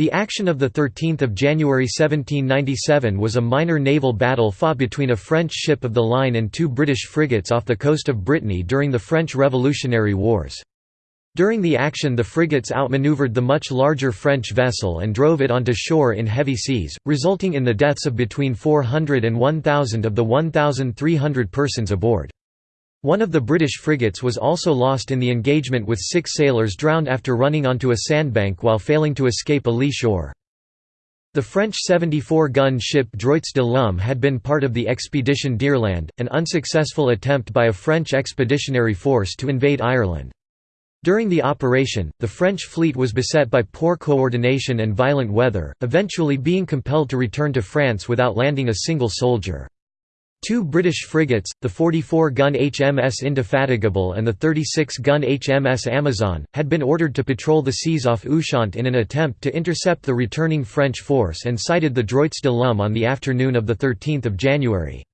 The action of 13 January 1797 was a minor naval battle fought between a French ship of the line and two British frigates off the coast of Brittany during the French Revolutionary Wars. During the action the frigates outmaneuvered the much larger French vessel and drove it onto shore in heavy seas, resulting in the deaths of between 400 and 1,000 of the 1,300 persons aboard. One of the British frigates was also lost in the engagement with six sailors drowned after running onto a sandbank while failing to escape a lee shore. The French 74-gun ship Droits de l'Homme had been part of the Expedition d'Irlande, an unsuccessful attempt by a French expeditionary force to invade Ireland. During the operation, the French fleet was beset by poor coordination and violent weather, eventually being compelled to return to France without landing a single soldier. Two British frigates, the 44-gun HMS Indefatigable and the 36-gun HMS Amazon, had been ordered to patrol the seas off Ushant in an attempt to intercept the returning French force and sighted the Droits de l'Homme on the afternoon of 13 January.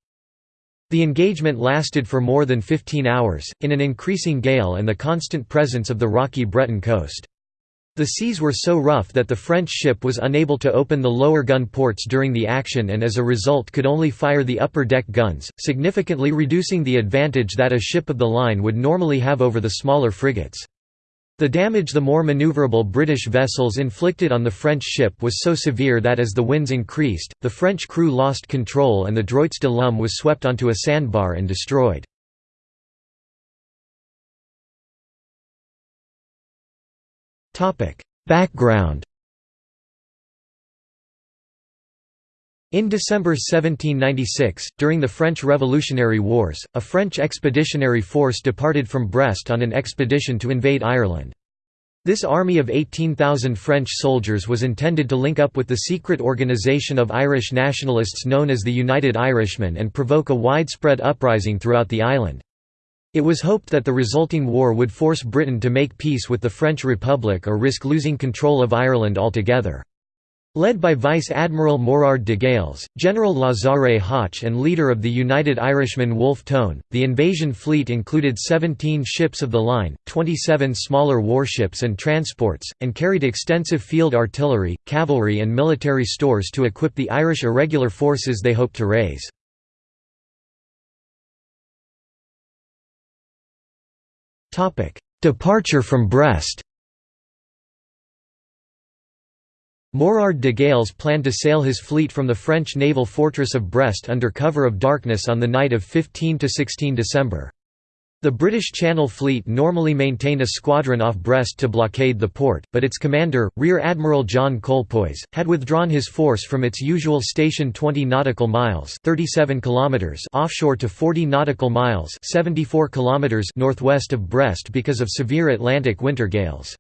The engagement lasted for more than 15 hours, in an increasing gale and the constant presence of the rocky Breton coast. The seas were so rough that the French ship was unable to open the lower gun ports during the action and as a result could only fire the upper deck guns, significantly reducing the advantage that a ship of the line would normally have over the smaller frigates. The damage the more maneuverable British vessels inflicted on the French ship was so severe that as the winds increased, the French crew lost control and the Droits de l'Homme was swept onto a sandbar and destroyed. Background In December 1796, during the French Revolutionary Wars, a French expeditionary force departed from Brest on an expedition to invade Ireland. This army of 18,000 French soldiers was intended to link up with the secret organisation of Irish nationalists known as the United Irishmen and provoke a widespread uprising throughout the island. It was hoped that the resulting war would force Britain to make peace with the French Republic or risk losing control of Ireland altogether. Led by Vice Admiral Morard de Galles, General Lazare Hoche and leader of the United Irishmen Wolfe Tone, the invasion fleet included 17 ships of the line, 27 smaller warships and transports, and carried extensive field artillery, cavalry and military stores to equip the Irish irregular forces they hoped to raise. Departure from Brest Morard de Galles planned to sail his fleet from the French naval fortress of Brest under cover of darkness on the night of 15 to 16 December. The British Channel Fleet normally maintained a squadron off Brest to blockade the port, but its commander, Rear Admiral John Colpoys, had withdrawn his force from its usual station 20 nautical miles 37 kilometers offshore to 40 nautical miles 74 kilometers northwest of Brest because of severe Atlantic winter gales.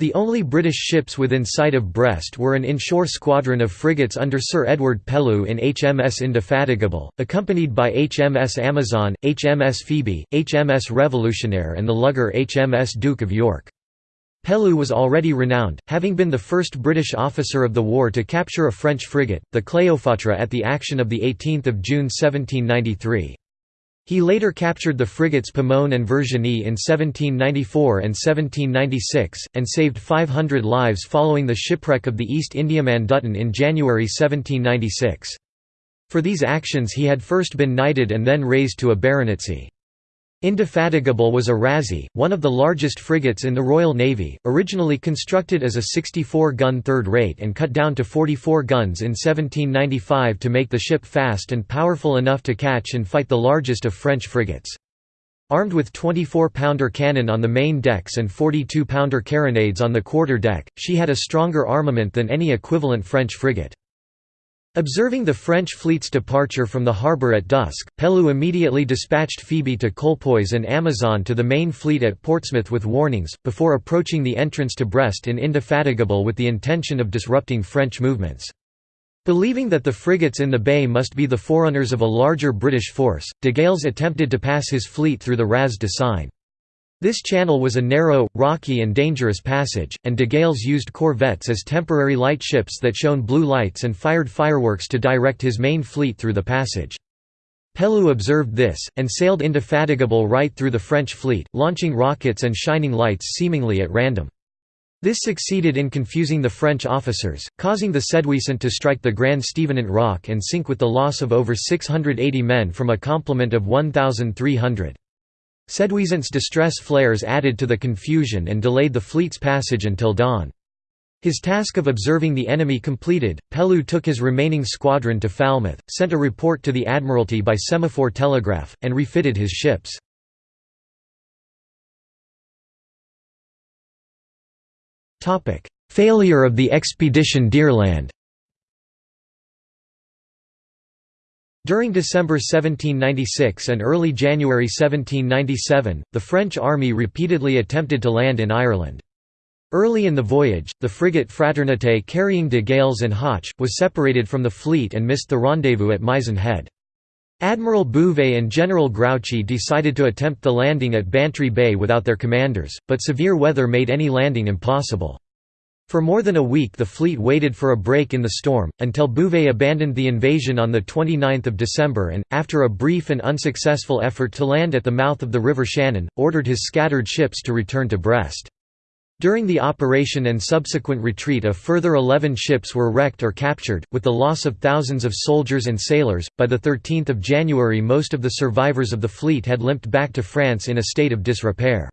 The only British ships within sight of Brest were an inshore squadron of frigates under Sir Edward Pellew in HMS Indefatigable, accompanied by HMS Amazon, HMS Phoebe, HMS Révolutionnaire and the lugger HMS Duke of York. Pellew was already renowned, having been the first British officer of the war to capture a French frigate, the Cléopâtre at the action of 18 June 1793. He later captured the frigates Pomone and Virginie in 1794 and 1796, and saved 500 lives following the shipwreck of the East Indiaman Dutton in January 1796. For these actions he had first been knighted and then raised to a baronetcy. Indefatigable was a razee, one of the largest frigates in the Royal Navy, originally constructed as a 64-gun third rate and cut down to 44 guns in 1795 to make the ship fast and powerful enough to catch and fight the largest of French frigates. Armed with 24-pounder cannon on the main decks and 42-pounder carronades on the quarter deck, she had a stronger armament than any equivalent French frigate. Observing the French fleet's departure from the harbour at dusk, Pellew immediately dispatched Phoebe to Colpoys and Amazon to the main fleet at Portsmouth with warnings, before approaching the entrance to Brest in Indefatigable with the intention of disrupting French movements. Believing that the frigates in the bay must be the forerunners of a larger British force, de Galles attempted to pass his fleet through the Raz de Seine. This channel was a narrow, rocky and dangerous passage, and de Galles used corvettes as temporary light ships that shone blue lights and fired fireworks to direct his main fleet through the passage. Pellew observed this, and sailed indefatigable right through the French fleet, launching rockets and shining lights seemingly at random. This succeeded in confusing the French officers, causing the Séduisant to strike the Grand Stevenant Rock and sink with the loss of over 680 men from a complement of 1,300. Séduisant's distress flares added to the confusion and delayed the fleet's passage until dawn. His task of observing the enemy completed, Pellew took his remaining squadron to Falmouth, sent a report to the Admiralty by semaphore telegraph, and refitted his ships. Failure of the expedition d'Irlande During December 1796 and early January 1797, the French army repeatedly attempted to land in Ireland. Early in the voyage, the frigate Fraternité carrying de Galles and Hoche, was separated from the fleet and missed the rendezvous at Mizen Head. Admiral Bouvet and General Grouchy decided to attempt the landing at Bantry Bay without their commanders, but severe weather made any landing impossible. For more than a week the fleet waited for a break in the storm, until Bouvet abandoned the invasion on 29 December and, after a brief and unsuccessful effort to land at the mouth of the River Shannon, ordered his scattered ships to return to Brest. During the operation and subsequent retreat a further 11 ships were wrecked or captured, with the loss of thousands of soldiers and sailors. By 13 January most of the survivors of the fleet had limped back to France in a state of disrepair.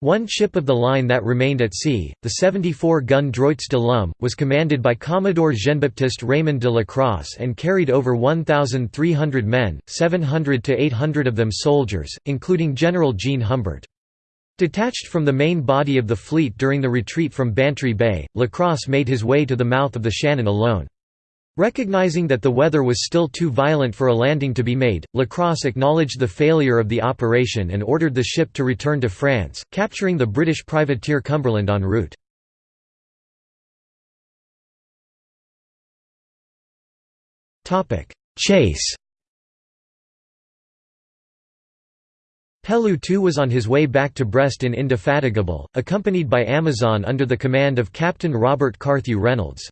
One ship of the line that remained at sea, the 74-gun Droits de l'Homme, was commanded by Commodore Jean-Baptiste Raymond de Lacrosse and carried over 1,300 men, 700 to 800 of them soldiers, including General Jean Humbert. Detached from the main body of the fleet during the retreat from Bantry Bay, La Lacrosse made his way to the mouth of the Shannon alone. Recognizing that the weather was still too violent for a landing to be made, Lacrosse acknowledged the failure of the operation and ordered the ship to return to France, capturing the British privateer Cumberland en route. Chase Pellew too was on his way back to Brest in Indefatigable, accompanied by Amazon under the command of Captain Robert Carthew Reynolds.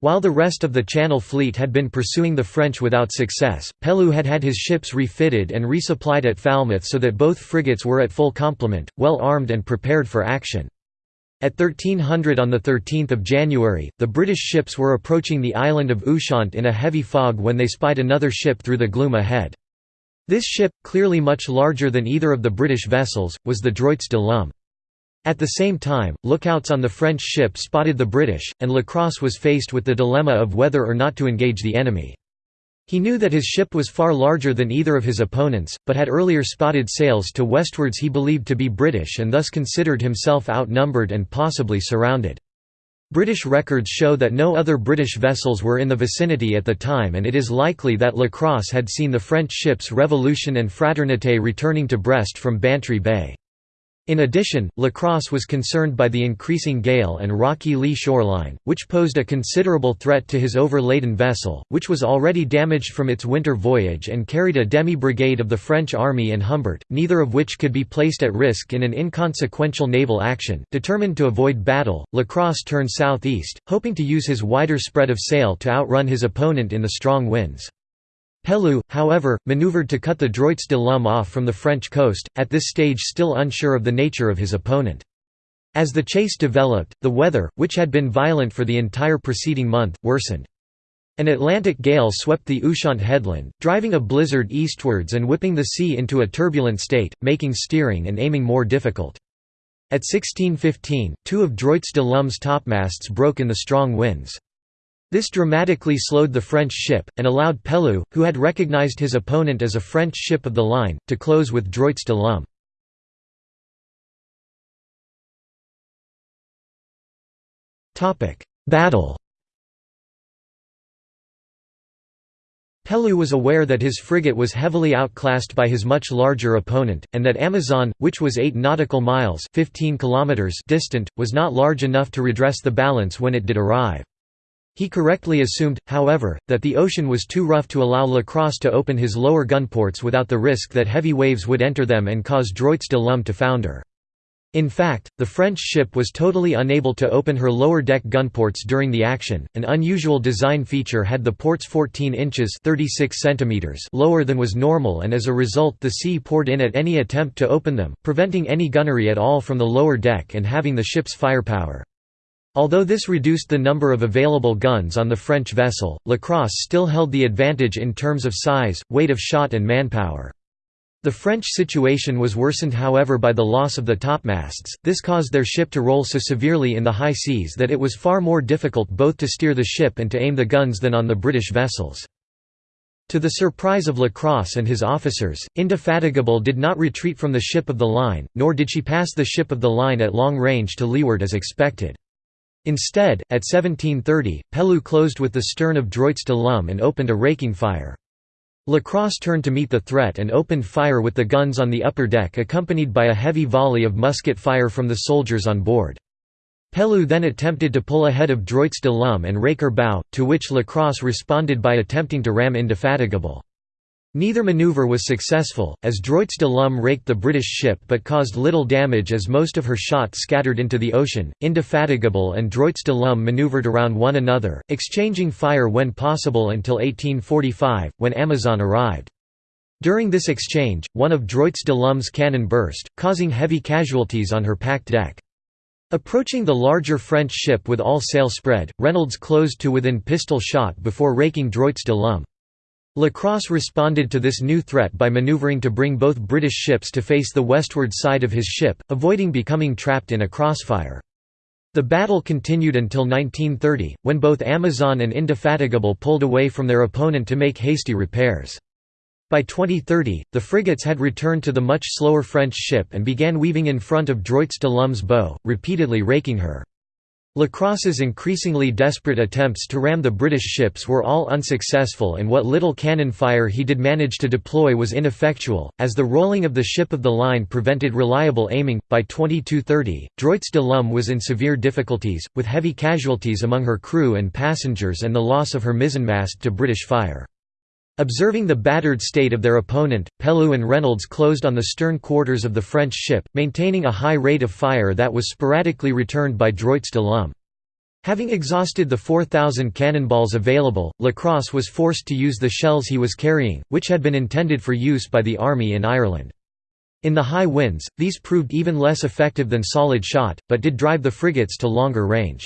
While the rest of the Channel Fleet had been pursuing the French without success, Pellew had had his ships refitted and resupplied at Falmouth so that both frigates were at full complement, well armed and prepared for action. At 1300 on 13 January, the British ships were approaching the island of Ushant in a heavy fog when they spied another ship through the gloom ahead. This ship, clearly much larger than either of the British vessels, was the Droits de l'Homme. At the same time, lookouts on the French ship spotted the British, and Lacrosse was faced with the dilemma of whether or not to engage the enemy. He knew that his ship was far larger than either of his opponents, but had earlier spotted sails to westwards he believed to be British and thus considered himself outnumbered and possibly surrounded. British records show that no other British vessels were in the vicinity at the time and it is likely that Lacrosse had seen the French ships Revolution and Fraternité returning to Brest from Bantry Bay. In addition, Lacrosse was concerned by the increasing gale and rocky lee shoreline, which posed a considerable threat to his overladen vessel, which was already damaged from its winter voyage and carried a demi-brigade of the French army and Humbert, neither of which could be placed at risk in an inconsequential naval action. Determined to avoid battle, Lacrosse turned southeast, hoping to use his wider spread of sail to outrun his opponent in the strong winds. Pellew, however, maneuvered to cut the Droits de l'Homme off from the French coast, at this stage still unsure of the nature of his opponent. As the chase developed, the weather, which had been violent for the entire preceding month, worsened. An Atlantic gale swept the Ushant headland, driving a blizzard eastwards and whipping the sea into a turbulent state, making steering and aiming more difficult. At 1615, two of Droits de l'Homme's topmasts broke in the strong winds. This dramatically slowed the French ship, and allowed Pellew, who had recognized his opponent as a French ship of the line, to close with Droits de l'Homme. Battle Pellew was aware that his frigate was heavily outclassed by his much larger opponent, and that Amazon, which was 8 nautical miles 15 kilometers distant, was not large enough to redress the balance when it did arrive. He correctly assumed, however, that the ocean was too rough to allow Lacrosse to open his lower gunports without the risk that heavy waves would enter them and cause Droits de l'Homme to founder. In fact, the French ship was totally unable to open her lower deck gunports during the action. An unusual design feature had the ports 14 inches (36 centimeters) lower than was normal and as a result the sea poured in at any attempt to open them, preventing any gunnery at all from the lower deck and having the ship's firepower. Although this reduced the number of available guns on the French vessel, Lacrosse still held the advantage in terms of size, weight of shot and manpower. The French situation was worsened however by the loss of the topmasts, this caused their ship to roll so severely in the high seas that it was far more difficult both to steer the ship and to aim the guns than on the British vessels. To the surprise of Lacrosse and his officers, Indefatigable did not retreat from the ship of the line, nor did she pass the ship of the line at long range to leeward as expected. Instead, at 1730, Pellew closed with the stern of Droits de l'Homme and opened a raking fire. Lacrosse turned to meet the threat and opened fire with the guns on the upper deck accompanied by a heavy volley of musket fire from the soldiers on board. Pellew then attempted to pull ahead of Droits de l'Homme and rake her bow, to which Lacrosse responded by attempting to ram Indefatigable. Neither maneuver was successful, as Droits de l'Homme raked the British ship but caused little damage as most of her shot scattered into the ocean. Indefatigable and Droits de l'Homme maneuvered around one another, exchanging fire when possible until 1845, when Amazon arrived. During this exchange, one of Droits de l'Homme's cannon burst, causing heavy casualties on her packed deck. Approaching the larger French ship with all sail spread, Reynolds closed to within pistol shot before raking Droits de l'Homme. Lacrosse responded to this new threat by maneuvering to bring both British ships to face the westward side of his ship, avoiding becoming trapped in a crossfire. The battle continued until 1930, when both Amazon and Indefatigable pulled away from their opponent to make hasty repairs. By 2030, the frigates had returned to the much slower French ship and began weaving in front of Droits de l'Homme's bow, repeatedly raking her. Lacrosse's increasingly desperate attempts to ram the British ships were all unsuccessful and what little cannon fire he did manage to deploy was ineffectual, as the rolling of the ship of the line prevented reliable aiming. By 2230, Droits de l'Homme was in severe difficulties, with heavy casualties among her crew and passengers and the loss of her mizzenmast to British fire. Observing the battered state of their opponent, Pellew and Reynolds closed on the stern quarters of the French ship, maintaining a high rate of fire that was sporadically returned by Droits de l'Homme. Having exhausted the 4,000 cannonballs available, Lacrosse was forced to use the shells he was carrying, which had been intended for use by the army in Ireland. In the high winds, these proved even less effective than solid shot, but did drive the frigates to longer range.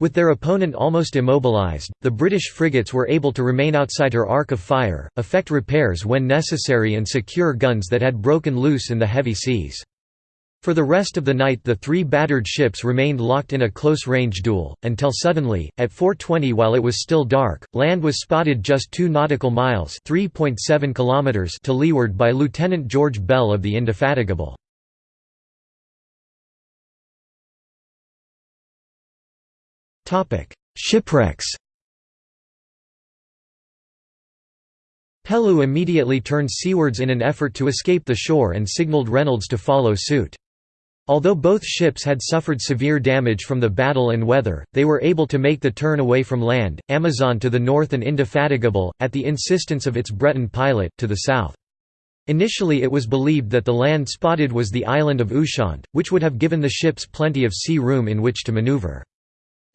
With their opponent almost immobilized, the British frigates were able to remain outside her arc of fire, effect repairs when necessary and secure guns that had broken loose in the heavy seas. For the rest of the night the three battered ships remained locked in a close-range duel, until suddenly, at 4.20 while it was still dark, land was spotted just 2 nautical miles kilometers to leeward by Lieutenant George Bell of the Indefatigable. Shipwrecks Pellew immediately turned seawards in an effort to escape the shore and signaled Reynolds to follow suit. Although both ships had suffered severe damage from the battle and weather, they were able to make the turn away from land, Amazon to the north and Indefatigable, at the insistence of its Breton pilot, to the south. Initially it was believed that the land spotted was the island of Ushant, which would have given the ships plenty of sea room in which to maneuver.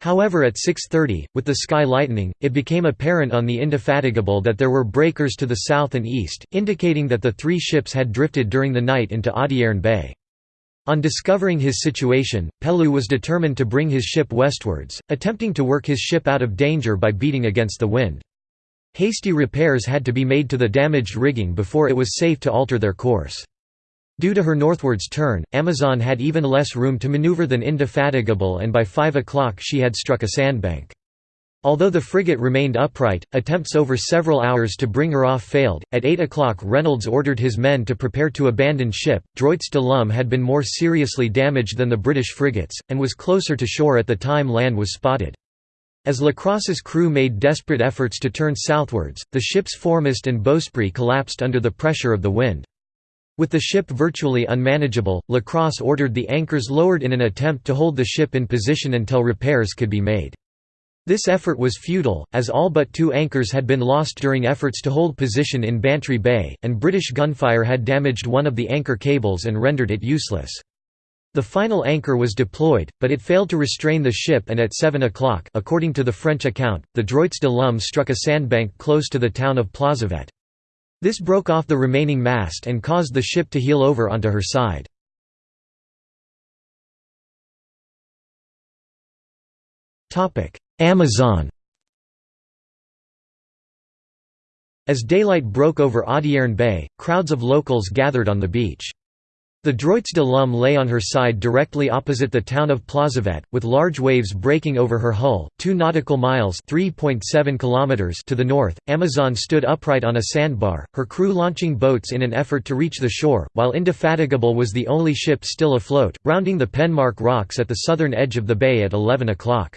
However at 6.30, with the sky lightening, it became apparent on the Indefatigable that there were breakers to the south and east, indicating that the three ships had drifted during the night into Audierne Bay. On discovering his situation, Pellew was determined to bring his ship westwards, attempting to work his ship out of danger by beating against the wind. Hasty repairs had to be made to the damaged rigging before it was safe to alter their course. Due to her northwards turn, Amazon had even less room to maneuver than Indefatigable and by 5 o'clock she had struck a sandbank. Although the frigate remained upright, attempts over several hours to bring her off failed. At 8 o'clock, Reynolds ordered his men to prepare to abandon ship. Droits de l'Homme had been more seriously damaged than the British frigates, and was closer to shore at the time land was spotted. As Lacrosse's crew made desperate efforts to turn southwards, the ship's foremast and bowsprit collapsed under the pressure of the wind. With the ship virtually unmanageable, Lacrosse ordered the anchors lowered in an attempt to hold the ship in position until repairs could be made. This effort was futile, as all but two anchors had been lost during efforts to hold position in Bantry Bay, and British gunfire had damaged one of the anchor cables and rendered it useless. The final anchor was deployed, but it failed to restrain the ship and at 7 o'clock according to the French account, the Droits de l'Homme struck a sandbank close to the town of Plozévet. This broke off the remaining mast and caused the ship to heel over onto her side. Amazon As daylight broke over Audierne Bay, crowds of locals gathered on the beach. The Droits de l'Homme lay on her side directly opposite the town of Plozévet, with large waves breaking over her hull. Two nautical miles (3.7 kilometers) to the north, Amazon stood upright on a sandbar, her crew launching boats in an effort to reach the shore, while Indefatigable was the only ship still afloat, rounding the Penmarck rocks at the southern edge of the bay at 11 o'clock.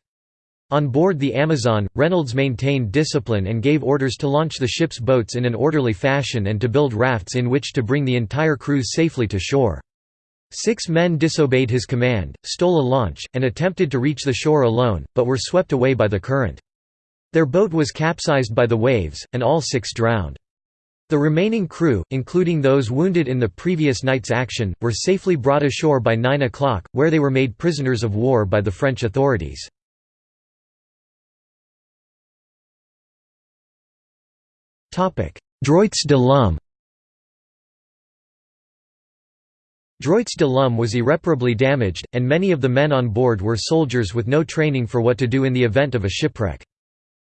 On board the Amazon, Reynolds maintained discipline and gave orders to launch the ship's boats in an orderly fashion and to build rafts in which to bring the entire crew safely to shore. Six men disobeyed his command, stole a launch, and attempted to reach the shore alone, but were swept away by the current. Their boat was capsized by the waves, and all six drowned. The remaining crew, including those wounded in the previous night's action, were safely brought ashore by 9 o'clock, where they were made prisoners of war by the French authorities. Droits de l'Homme Droits de l'Homme was irreparably damaged, and many of the men on board were soldiers with no training for what to do in the event of a shipwreck.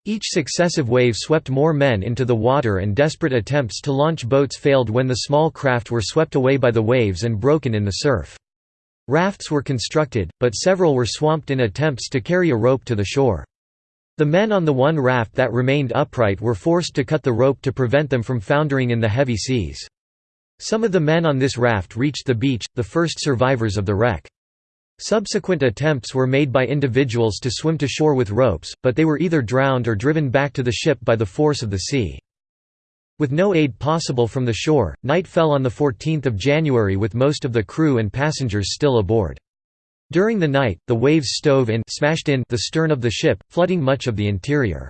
Each successive wave swept more men into the water and desperate attempts to launch boats failed when the small craft were swept away by the waves and broken in the surf. Rafts were constructed, but several were swamped in attempts to carry a rope to the shore. The men on the one raft that remained upright were forced to cut the rope to prevent them from foundering in the heavy seas. Some of the men on this raft reached the beach, the first survivors of the wreck. Subsequent attempts were made by individuals to swim to shore with ropes, but they were either drowned or driven back to the ship by the force of the sea. With no aid possible from the shore, night fell on 14 January with most of the crew and passengers still aboard. During the night, the waves stove in smashed in the stern of the ship, flooding much of the interior.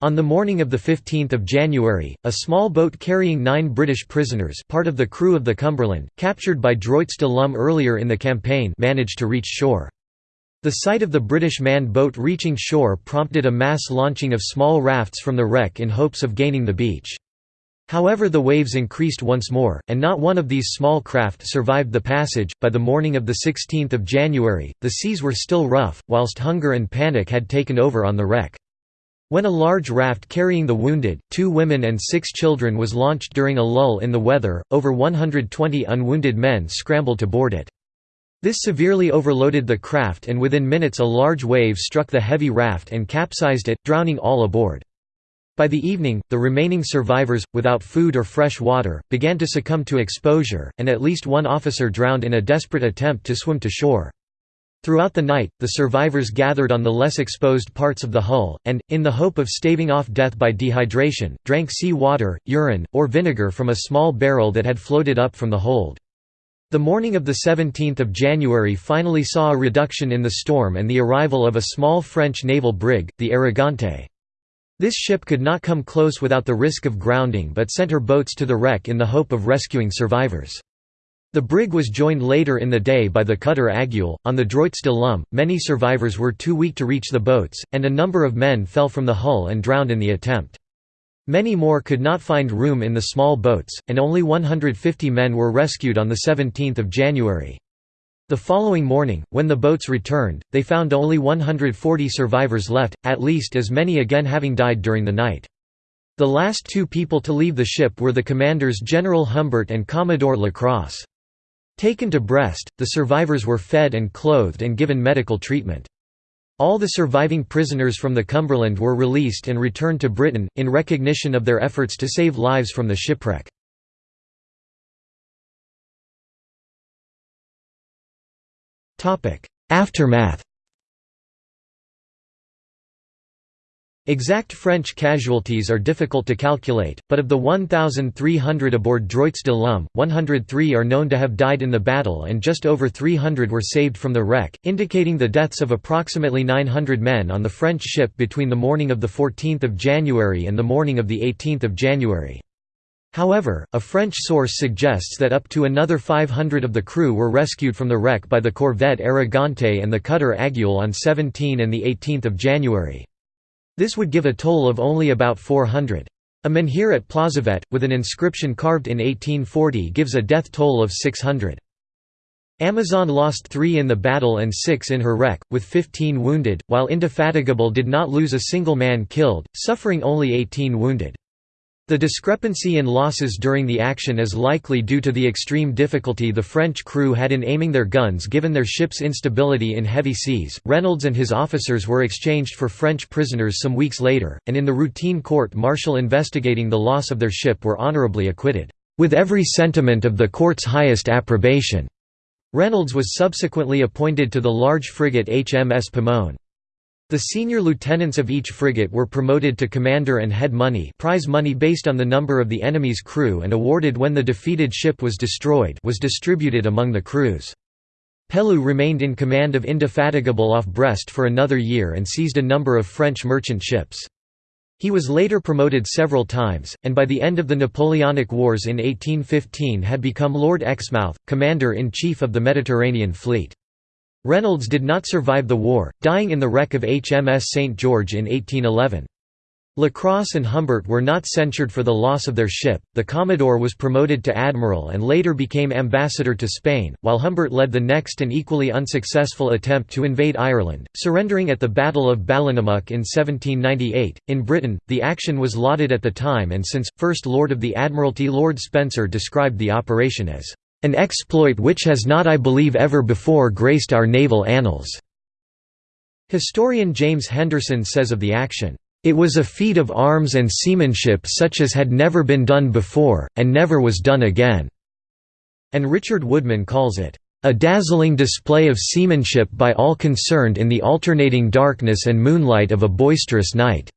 On the morning of 15 January, a small boat carrying nine British prisoners part of the crew of the Cumberland, captured by Droits de l'Homme earlier in the campaign managed to reach shore. The sight of the British manned boat reaching shore prompted a mass launching of small rafts from the wreck in hopes of gaining the beach. However, the waves increased once more, and not one of these small craft survived the passage. By the morning of 16 January, the seas were still rough, whilst hunger and panic had taken over on the wreck. When a large raft carrying the wounded, two women and six children was launched during a lull in the weather, over 120 unwounded men scrambled to board it. This severely overloaded the craft and within minutes a large wave struck the heavy raft and capsized it, drowning all aboard. By the evening, the remaining survivors, without food or fresh water, began to succumb to exposure, and at least one officer drowned in a desperate attempt to swim to shore. Throughout the night, the survivors gathered on the less exposed parts of the hull, and, in the hope of staving off death by dehydration, drank sea water, urine, or vinegar from a small barrel that had floated up from the hold. The morning of 17 January finally saw a reduction in the storm and the arrival of a small French naval brig, the Arrogante. This ship could not come close without the risk of grounding but sent her boats to the wreck in the hope of rescuing survivors. The brig was joined later in the day by the cutter Aiguille. On the Droits de l'Homme, many survivors were too weak to reach the boats, and a number of men fell from the hull and drowned in the attempt. Many more could not find room in the small boats, and only 150 men were rescued on 17 January. The following morning, when the boats returned, they found only 140 survivors left, at least as many again having died during the night. The last two people to leave the ship were the commanders General Humbert and Commodore Lacrosse. Taken to Brest, the survivors were fed and clothed and given medical treatment. All the surviving prisoners from the Cumberland were released and returned to Britain, in recognition of their efforts to save lives from the shipwreck. Aftermath Exact French casualties are difficult to calculate, but of the 1,300 aboard Droits de l'Homme, 103 are known to have died in the battle and just over 300 were saved from the wreck, indicating the deaths of approximately 900 men on the French ship between the morning of 14 January and the morning of 18 January. However, a French source suggests that up to another 500 of the crew were rescued from the wreck by the corvette Arrogante and the cutter Aiguille on 17 and 18 January. This would give a toll of only about 400. A menhir at Plozévet, with an inscription carved in 1840 gives a death toll of 600. Amazon lost three in the battle and six in her wreck, with 15 wounded, while Indefatigable did not lose a single man killed, suffering only 18 wounded. The discrepancy in losses during the action is likely due to the extreme difficulty the French crew had in aiming their guns given their ship's instability in heavy seas. Reynolds and his officers were exchanged for French prisoners some weeks later, and in the routine court martial investigating the loss of their ship were honorably acquitted, with every sentiment of the court's highest approbation. Reynolds was subsequently appointed to the large frigate HMS Pomone. The senior lieutenants of each frigate were promoted to commander and head money prize money based on the number of the enemy's crew and awarded when the defeated ship was destroyed was distributed among the crews. Pellew remained in command of Indefatigable off Brest for another year and seized a number of French merchant ships. He was later promoted several times, and by the end of the Napoleonic Wars in 1815 had become Lord Exmouth, Commander-in-Chief of the Mediterranean Fleet. Reynolds did not survive the war, dying in the wreck of HMS St. George in 1811. Lacrosse and Humbert were not censured for the loss of their ship. The Commodore was promoted to admiral and later became ambassador to Spain, while Humbert led the next and equally unsuccessful attempt to invade Ireland, surrendering at the Battle of Ballinamuck in 1798. In Britain, the action was lauded at the time, and since First Lord of the Admiralty Lord Spencer described the operation as an exploit which has not I believe ever before graced our naval annals." Historian James Henderson says of the action, it was a feat of arms and seamanship such as had never been done before, and never was done again." And Richard Woodman calls it, "...a dazzling display of seamanship by all concerned in the alternating darkness and moonlight of a boisterous night."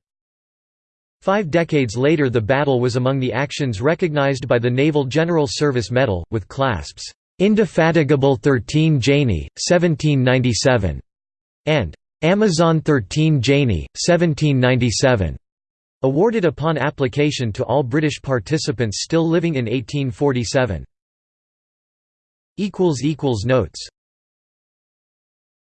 Five decades later the battle was among the actions recognized by the Naval General Service Medal, with clasps, "'Indefatigable 13 Janie, 1797' and Amazon 13 Janie, 1797. Awarded upon application to all British participants still living in 1847. Notes